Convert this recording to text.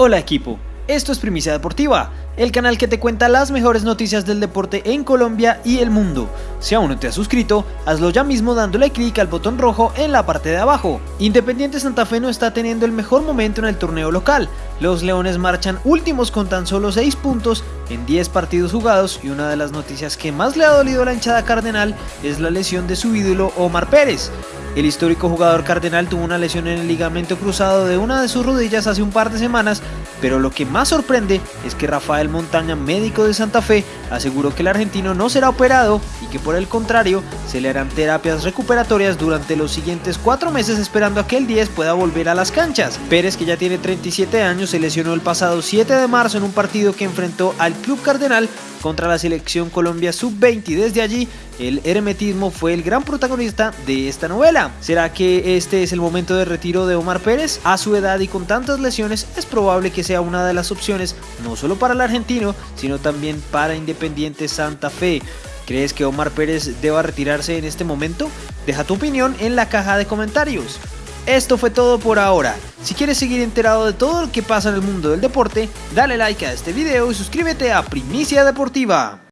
Hola equipo, esto es Primicia Deportiva, el canal que te cuenta las mejores noticias del deporte en Colombia y el mundo. Si aún no te has suscrito, hazlo ya mismo dándole clic al botón rojo en la parte de abajo. Independiente Santa Fe no está teniendo el mejor momento en el torneo local. Los Leones marchan últimos con tan solo 6 puntos en 10 partidos jugados y una de las noticias que más le ha dolido a la hinchada cardenal es la lesión de su ídolo Omar Pérez. El histórico jugador cardenal tuvo una lesión en el ligamento cruzado de una de sus rodillas hace un par de semanas, pero lo que más sorprende es que Rafael Montaña, médico de Santa Fe, aseguró que el argentino no será operado que por el contrario se le harán terapias recuperatorias durante los siguientes cuatro meses esperando a que el 10 pueda volver a las canchas. Pérez, que ya tiene 37 años, se lesionó el pasado 7 de marzo en un partido que enfrentó al Club Cardenal contra la selección Colombia Sub-20 y desde allí el hermetismo fue el gran protagonista de esta novela. ¿Será que este es el momento de retiro de Omar Pérez? A su edad y con tantas lesiones es probable que sea una de las opciones no solo para el argentino, sino también para Independiente Santa Fe. ¿Crees que Omar Pérez deba retirarse en este momento? Deja tu opinión en la caja de comentarios. Esto fue todo por ahora. Si quieres seguir enterado de todo lo que pasa en el mundo del deporte, dale like a este video y suscríbete a Primicia Deportiva.